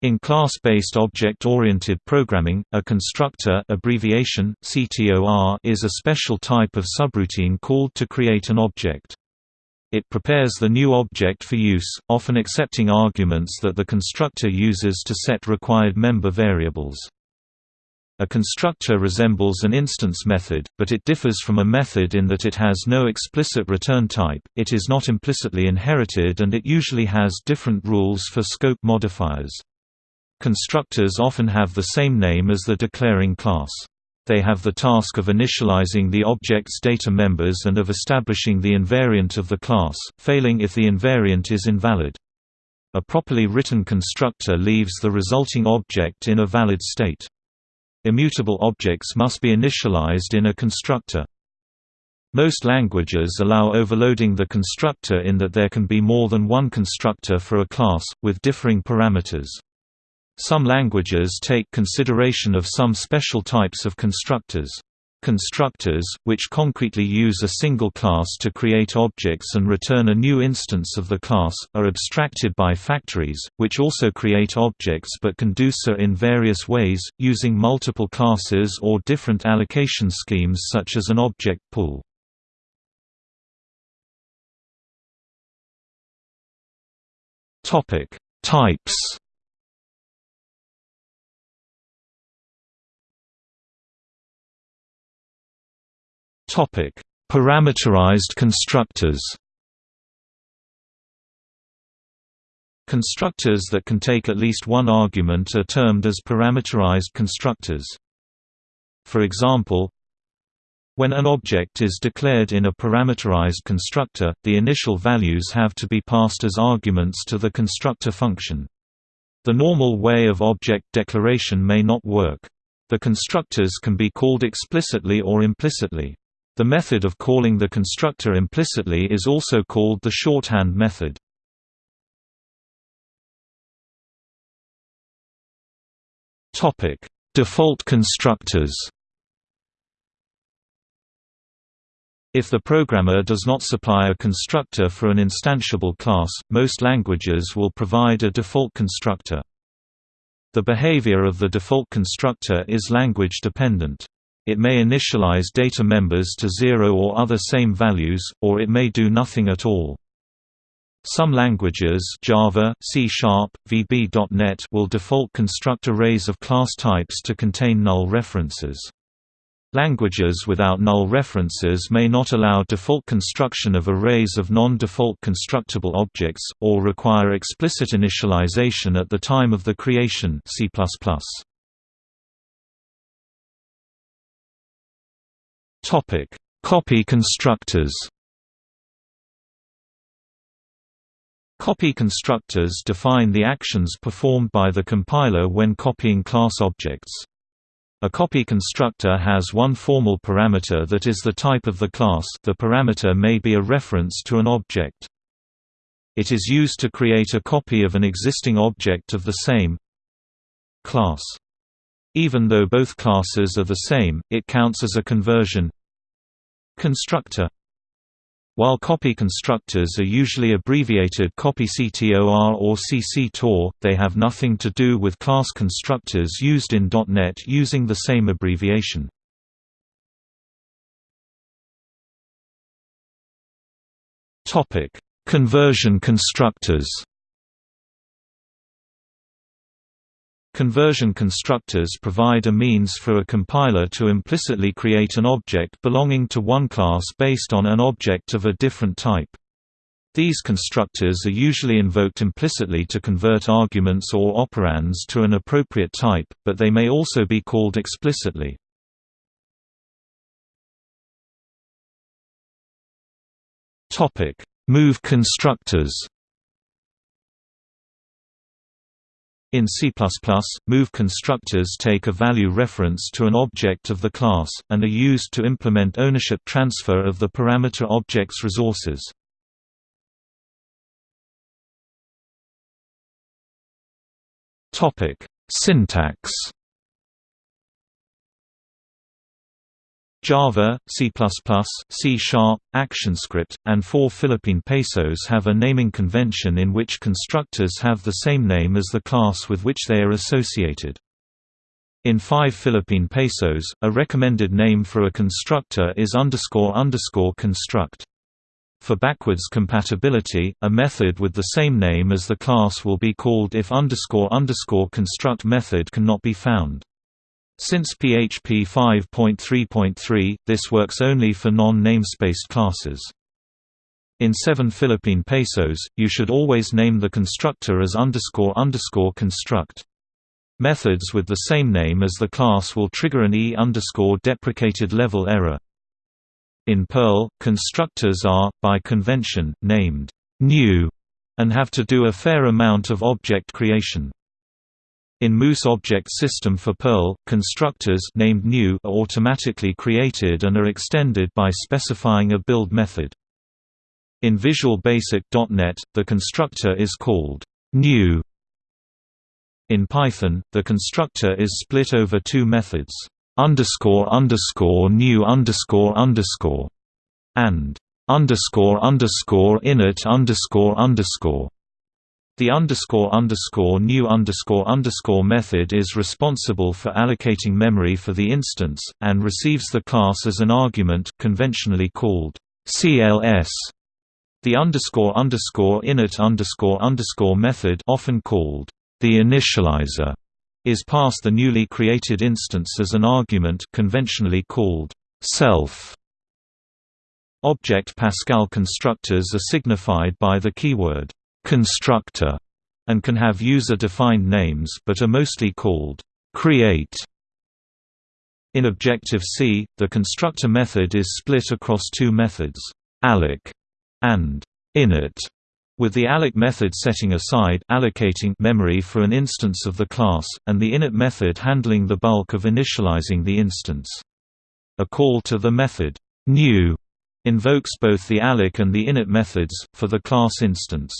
In class-based object-oriented programming, a constructor abbreviation, CTOR, is a special type of subroutine called to create an object. It prepares the new object for use, often accepting arguments that the constructor uses to set required member variables. A constructor resembles an instance method, but it differs from a method in that it has no explicit return type, it is not implicitly inherited and it usually has different rules for scope modifiers. Constructors often have the same name as the declaring class. They have the task of initializing the object's data members and of establishing the invariant of the class, failing if the invariant is invalid. A properly written constructor leaves the resulting object in a valid state. Immutable objects must be initialized in a constructor. Most languages allow overloading the constructor in that there can be more than one constructor for a class, with differing parameters. Some languages take consideration of some special types of constructors. Constructors, which concretely use a single class to create objects and return a new instance of the class, are abstracted by factories, which also create objects but can do so in various ways, using multiple classes or different allocation schemes such as an object pool. Types Topic: Parameterized constructors. Constructors that can take at least one argument are termed as parameterized constructors. For example, when an object is declared in a parameterized constructor, the initial values have to be passed as arguments to the constructor function. The normal way of object declaration may not work. The constructors can be called explicitly or implicitly. The method of calling the constructor implicitly is also called the shorthand method. Topic: Default constructors. If the programmer does not supply a constructor for an instantiable class, most languages will provide a default constructor. The behavior of the default constructor is language dependent. It may initialize data members to zero or other same values, or it may do nothing at all. Some languages Java, C Sharp, VB.NET will default construct arrays of class types to contain null references. Languages without null references may not allow default construction of arrays of non-default constructible objects, or require explicit initialization at the time of the creation C++. Topic: Copy constructors. Copy constructors define the actions performed by the compiler when copying class objects. A copy constructor has one formal parameter that is the type of the class the parameter may be a reference to an object. It is used to create a copy of an existing object of the same class. Even though both classes are the same, it counts as a conversion constructor. While copy constructors are usually abbreviated copy CTOR or CC they have nothing to do with class constructors used in .NET using the same abbreviation. Conversion constructors Conversion constructors provide a means for a compiler to implicitly create an object belonging to one class based on an object of a different type. These constructors are usually invoked implicitly to convert arguments or operands to an appropriate type, but they may also be called explicitly. Move constructors In C++, move constructors take a value reference to an object of the class, and are used to implement ownership transfer of the parameter object's resources. Syntax Java, C++, C Sharp, ActionScript, and four Philippine pesos have a naming convention in which constructors have the same name as the class with which they are associated. In 5 Philippine pesos, a recommended name for a constructor is underscore underscore construct. For backwards compatibility, a method with the same name as the class will be called if underscore underscore construct method cannot be found. Since PHP 5.3.3, this works only for non-namespaced classes. In 7 Philippine pesos, you should always name the constructor as underscore underscore construct. Methods with the same name as the class will trigger an E underscore deprecated level error. In Perl, constructors are, by convention, named new and have to do a fair amount of object creation. In Moose Object System for Perl, constructors named new are automatically created and are extended by specifying a build method. In Visual Basic.NET, the constructor is called new. In Python, the constructor is split over two methods, underscore underscore new underscore underscore, and underscore underscore init underscore underscore. The underscore underscore new underscore underscore method is responsible for allocating memory for the instance, and receives the class as an argument conventionally called CLS. The underscore underscore init underscore underscore method often called the initializer is passed the newly created instance as an argument conventionally called self. Object Pascal constructors are signified by the keyword constructor and can have user-defined names but are mostly called create. In Objective-C, the constructor method is split across two methods, alloc and init, with the alloc method setting aside allocating memory for an instance of the class, and the init method handling the bulk of initializing the instance. A call to the method new invokes both the alloc and the init methods, for the class instance.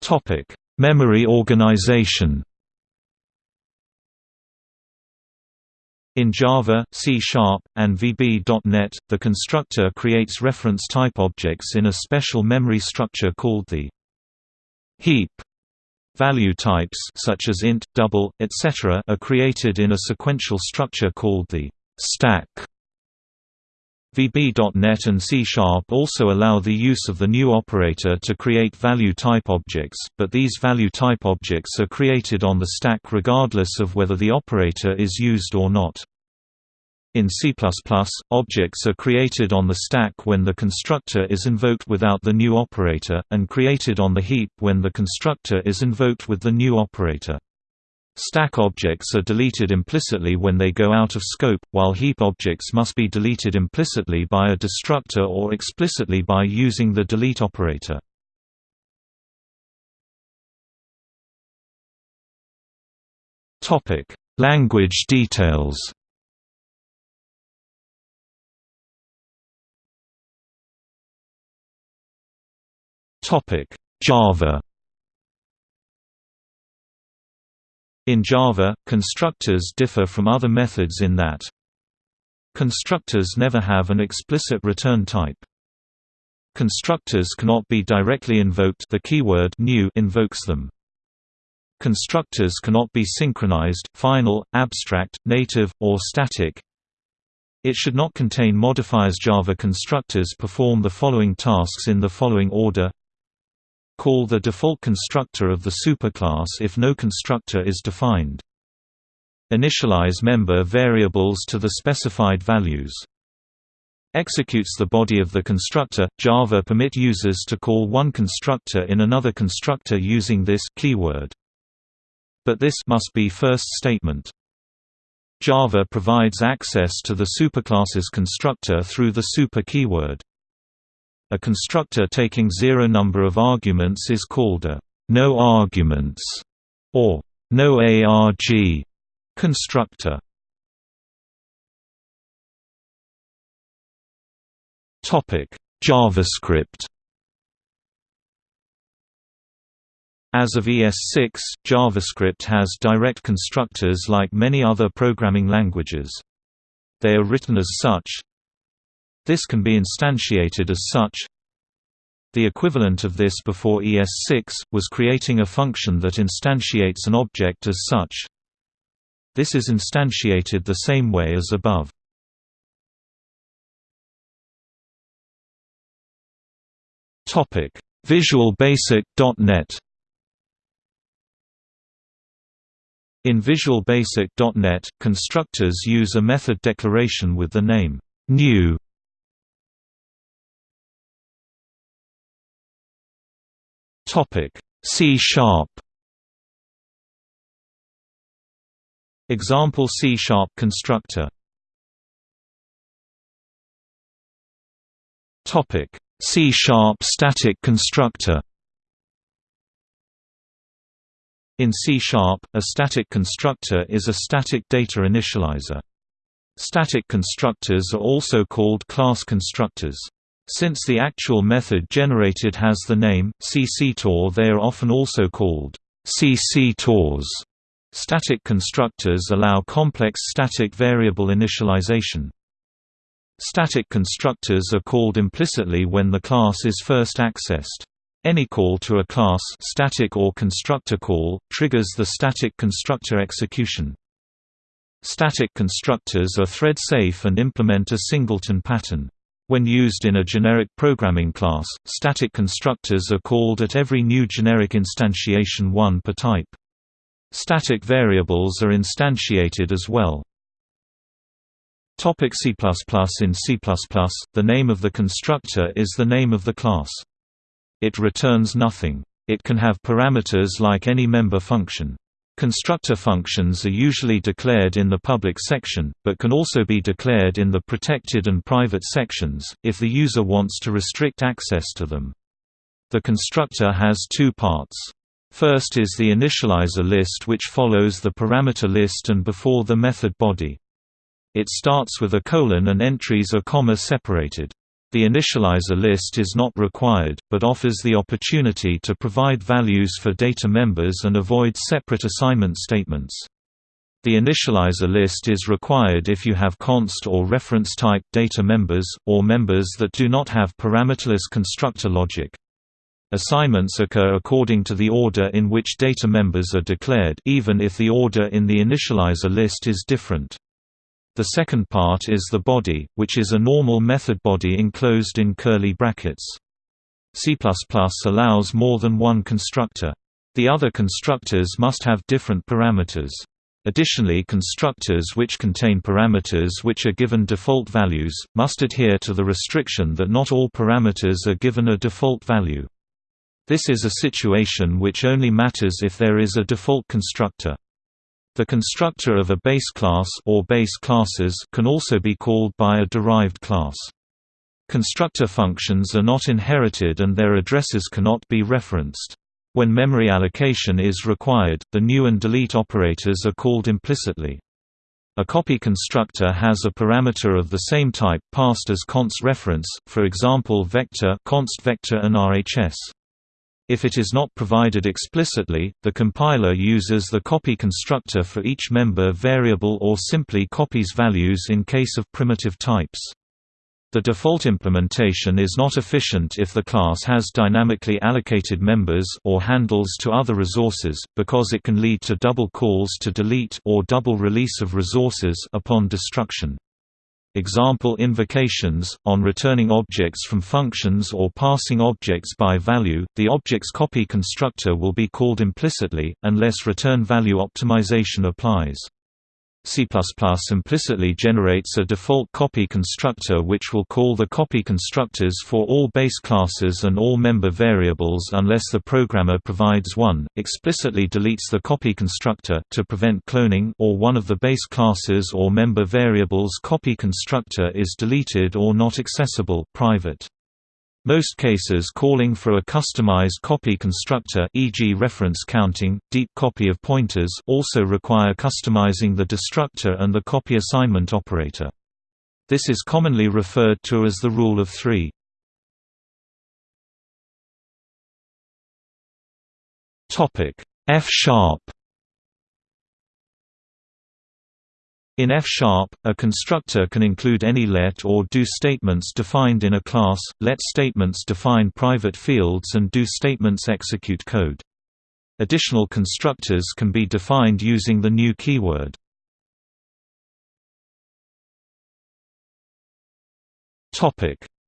Topic: Memory organization. In Java, C Sharp, and VB.NET, the constructor creates reference type objects in a special memory structure called the heap. Value types such as int, double, etc. are created in a sequential structure called the stack. VB.NET and C-sharp also allow the use of the new operator to create value type objects, but these value type objects are created on the stack regardless of whether the operator is used or not. In C++, objects are created on the stack when the constructor is invoked without the new operator, and created on the heap when the constructor is invoked with the new operator. Stack objects are deleted implicitly when they go out of scope, while heap objects must be deleted implicitly by a destructor or explicitly by using the delete operator. Topic: Language details. Topic: Java In Java, constructors differ from other methods in that constructors never have an explicit return type. Constructors cannot be directly invoked the keyword new invokes them. Constructors cannot be synchronized, final, abstract, native, or static. It should not contain modifiers Java constructors perform the following tasks in the following order Call the default constructor of the superclass if no constructor is defined. Initialize member variables to the specified values. Executes the body of the constructor. Java permit users to call one constructor in another constructor using this keyword. But this must be first statement. Java provides access to the superclass's constructor through the super keyword. A constructor taking zero number of arguments is called a no arguments or no ARG constructor. Topic: JavaScript As of ES6, JavaScript has direct constructors like many other programming languages. They are written as such. This can be instantiated as such. The equivalent of this before ES6, was creating a function that instantiates an object as such. This is instantiated the same way as above. Visual Basic.NET In Visual Basic.NET, constructors use a method declaration with the name new Topic. C sharp. Example C sharp constructor. Topic. C sharp static constructor. In C Sharp, a static constructor is a static data initializer. Static constructors are also called class constructors. Since the actual method generated has the name, CCTOR they are often also called CCTORs. Static constructors allow complex static variable initialization. Static constructors are called implicitly when the class is first accessed. Any call to a class static or constructor call, triggers the static constructor execution. Static constructors are thread-safe and implement a singleton pattern. When used in a generic programming class, static constructors are called at every new generic instantiation one per type. Static variables are instantiated as well. Topic C++ In C++, the name of the constructor is the name of the class. It returns nothing. It can have parameters like any member function. Constructor functions are usually declared in the public section, but can also be declared in the protected and private sections, if the user wants to restrict access to them. The constructor has two parts. First is the initializer list which follows the parameter list and before the method body. It starts with a colon and entries are comma separated. The initializer list is not required, but offers the opportunity to provide values for data members and avoid separate assignment statements. The initializer list is required if you have const or reference type data members, or members that do not have parameterless constructor logic. Assignments occur according to the order in which data members are declared even if the order in the initializer list is different. The second part is the body, which is a normal method body enclosed in curly brackets. C++ allows more than one constructor. The other constructors must have different parameters. Additionally constructors which contain parameters which are given default values, must adhere to the restriction that not all parameters are given a default value. This is a situation which only matters if there is a default constructor. The constructor of a base class or base classes can also be called by a derived class. Constructor functions are not inherited and their addresses cannot be referenced. When memory allocation is required, the new and delete operators are called implicitly. A copy constructor has a parameter of the same type passed as const reference, for example vector const vector and RHS. If it is not provided explicitly, the compiler uses the copy constructor for each member variable or simply copies values in case of primitive types. The default implementation is not efficient if the class has dynamically allocated members or handles to other resources, because it can lead to double calls to delete or double release of resources upon destruction. Example invocations, on returning objects from functions or passing objects by value, the object's copy constructor will be called implicitly, unless return value optimization applies. C++ implicitly generates a default copy constructor which will call the copy constructors for all base classes and all member variables unless the programmer provides one, explicitly deletes the copy constructor to prevent cloning or one of the base classes or member variables copy constructor is deleted or not accessible private. Most cases calling for a customized copy constructor e.g. reference counting, deep copy of pointers also require customizing the destructor and the copy assignment operator. This is commonly referred to as the rule of three. F In F-sharp, a constructor can include any let or do statements defined in a class, let statements define private fields and do statements execute code. Additional constructors can be defined using the new keyword.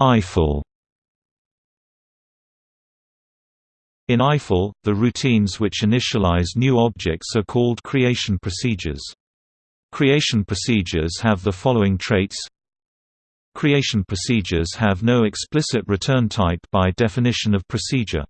Eiffel In Eiffel, the routines which initialize new objects are called creation procedures. Creation procedures have the following traits Creation procedures have no explicit return type by definition of procedure.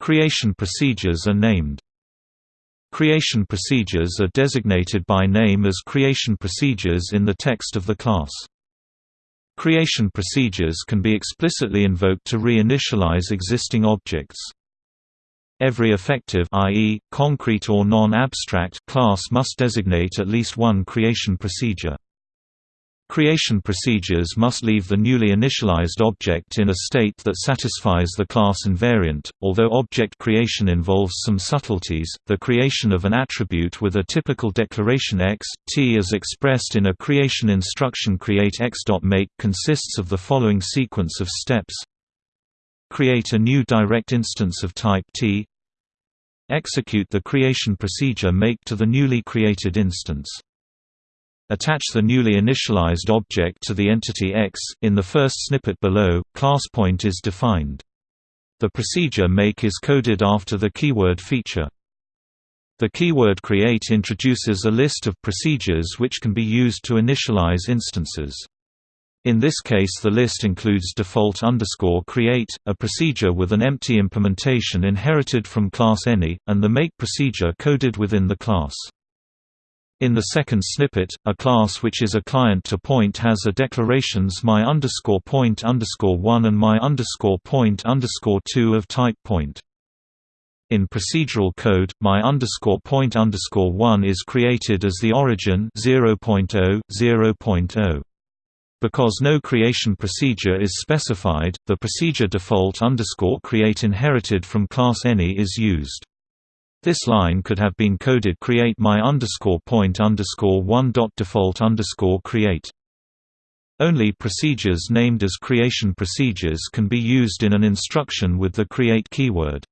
Creation procedures are named. Creation procedures are designated by name as creation procedures in the text of the class. Creation procedures can be explicitly invoked to reinitialize existing objects. Every effective i.e., concrete or non-abstract class must designate at least one creation procedure. Creation procedures must leave the newly initialized object in a state that satisfies the class invariant. Although object creation involves some subtleties, the creation of an attribute with a typical declaration x, t as expressed in a creation instruction create x.make consists of the following sequence of steps Create a new direct instance of type T Execute the creation procedure make to the newly created instance. Attach the newly initialized object to the entity X. In the first snippet below, ClassPoint is defined. The procedure make is coded after the keyword feature. The keyword create introduces a list of procedures which can be used to initialize instances. In this case the list includes default underscore create, a procedure with an empty implementation inherited from class any, and the make procedure coded within the class. In the second snippet, a class which is a client to point has a declarations my underscore point underscore one and my underscore point underscore two of type point. In procedural code, my underscore point underscore one is created as the origin 0.0, 0.0. Because no creation procedure is specified, the procedure default underscore create inherited from class any is used. This line could have been coded create my underscore point underscore one dot default underscore create. Only procedures named as creation procedures can be used in an instruction with the create keyword.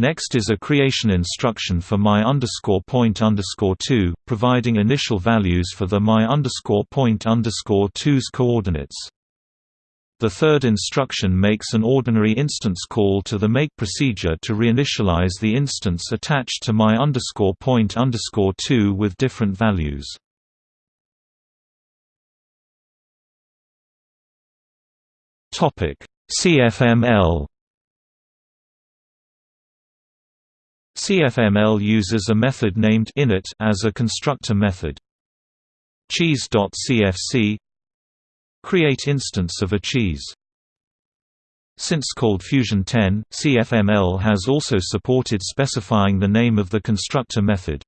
Next is a creation instruction for my underscore point underscore two, providing initial values for the my underscore point underscore two's coordinates. The third instruction makes an ordinary instance call to the make procedure to reinitialize the instance attached to my underscore point underscore two with different values. CFML CFML uses a method named init as a constructor method. Cheese.cfc Create instance of a cheese. Since ColdFusion 10, CFML has also supported specifying the name of the constructor method.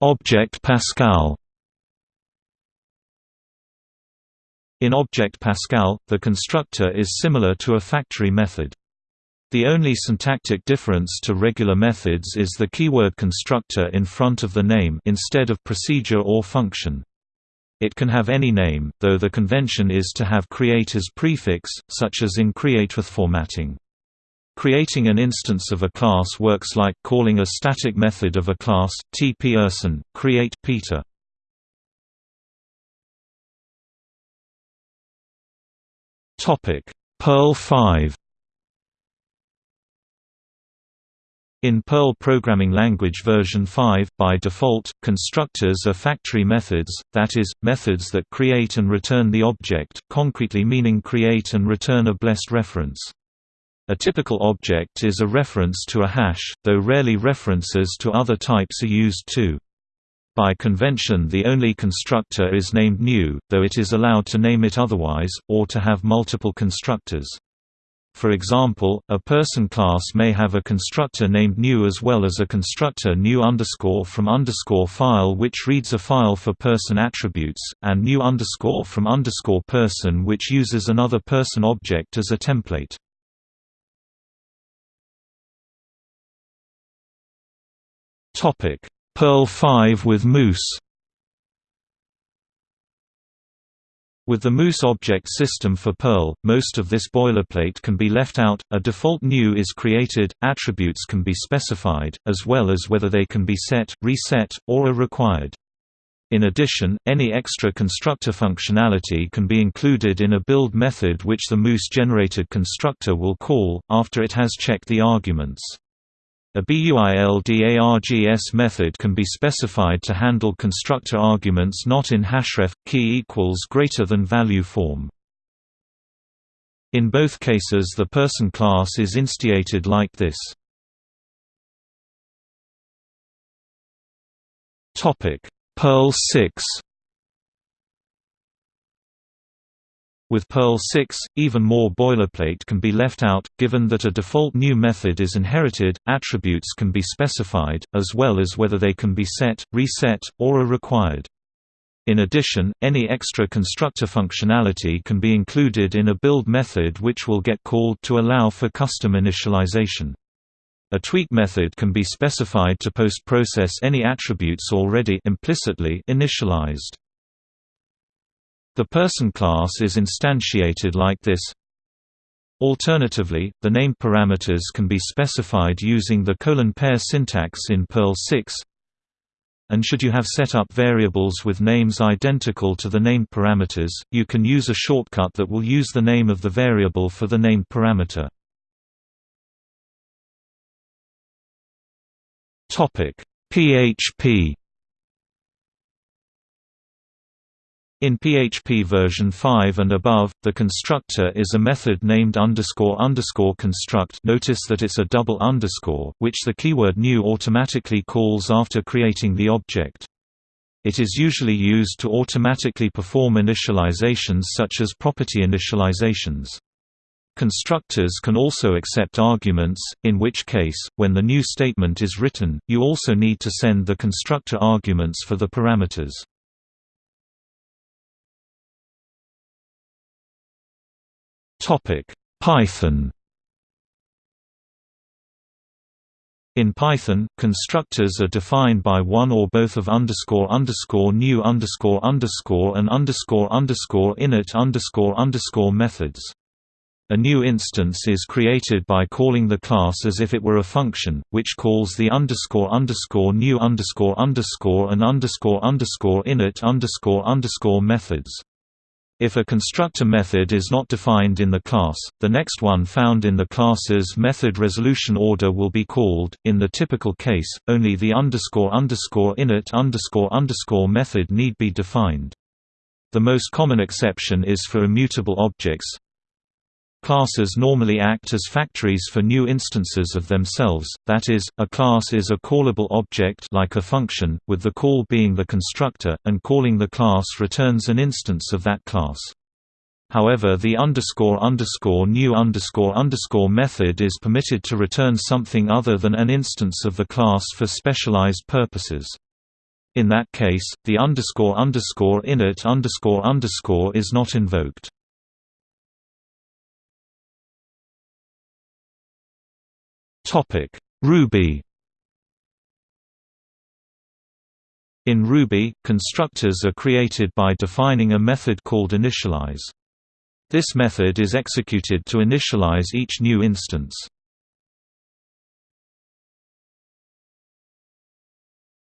Object Pascal In Object Pascal, the constructor is similar to a factory method. The only syntactic difference to regular methods is the keyword constructor in front of the name instead of procedure or function. It can have any name, though the convention is to have create as prefix, such as in create with formatting. Creating an instance of a class works like calling a static method of a class, t Pearson, create Peter. Topic: Perl 5 In Perl Programming Language version 5, by default, constructors are factory methods, that is, methods that create and return the object, concretely meaning create and return a blessed reference. A typical object is a reference to a hash, though rarely references to other types are used too. By convention the only constructor is named new, though it is allowed to name it otherwise, or to have multiple constructors. For example, a person class may have a constructor named new as well as a constructor new underscore from underscore file which reads a file for person attributes, and new underscore from underscore person which uses another person object as a template. Perl 5 with Moose With the Moose object system for Perl, most of this boilerplate can be left out, a default new is created, attributes can be specified, as well as whether they can be set, reset, or are required. In addition, any extra constructor functionality can be included in a build method which the Moose-generated constructor will call, after it has checked the arguments. A BUILDARGS method can be specified to handle constructor arguments not in hashref key equals greater than value form. In both cases the person class is instiated like this. Perl 6 With Perl 6, even more boilerplate can be left out, given that a default new method is inherited, attributes can be specified, as well as whether they can be set, reset, or are required. In addition, any extra constructor functionality can be included in a build method which will get called to allow for custom initialization. A tweak method can be specified to post-process any attributes already implicitly initialized. The person class is instantiated like this. Alternatively, the name parameters can be specified using the colon pair syntax in Perl 6. And should you have set up variables with names identical to the name parameters, you can use a shortcut that will use the name of the variable for the name parameter. PHP In PHP version 5 and above, the constructor is a method named underscore underscore construct notice that it's a double underscore, which the keyword new automatically calls after creating the object. It is usually used to automatically perform initializations such as property initializations. Constructors can also accept arguments, in which case, when the new statement is written, you also need to send the constructor arguments for the parameters. Topic: Python. In Python, constructors are defined by one or both of underscore underscore new underscore underscore and underscore underscore init underscore underscore methods. A new instance is created by calling the class as if it were a function, which calls the underscore underscore new underscore underscore and underscore underscore init underscore underscore methods. If a constructor method is not defined in the class, the next one found in the class's method resolution order will be called. In the typical case, only the underscore underscore init underscore underscore method need be defined. The most common exception is for immutable objects, Classes normally act as factories for new instances of themselves, that is, a class is a callable object like a function, with the call being the constructor, and calling the class returns an instance of that class. However the underscore underscore new underscore underscore method is permitted to return something other than an instance of the class for specialized purposes. In that case, the underscore underscore init underscore underscore is not invoked. Topic: Ruby. In Ruby, constructors are created by defining a method called initialize. This method is executed to initialize each new instance.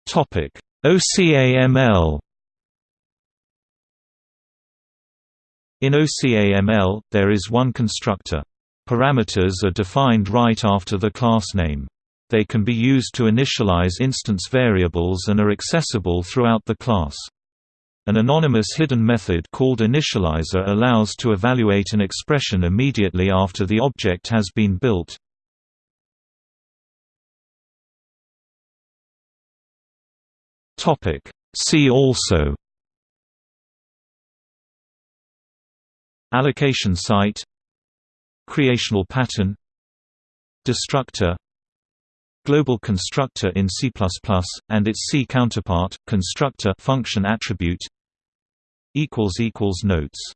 Topic: OCAML. In OCAML, there is one constructor. Parameters are defined right after the class name. They can be used to initialize instance variables and are accessible throughout the class. An anonymous hidden method called initializer allows to evaluate an expression immediately after the object has been built. See also Allocation site Creational pattern Destructor Global constructor in C++ and its C counterpart constructor function attribute notes